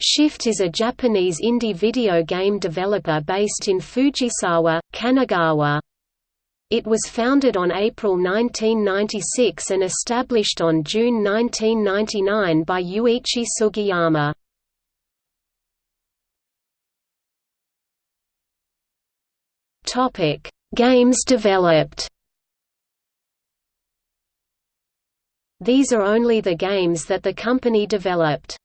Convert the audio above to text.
Shift is a Japanese indie video game developer based in Fujisawa, Kanagawa. It was founded on April 1996 and established on June 1999 by Yuichi Sugiyama. Games developed These are only the games that the company developed.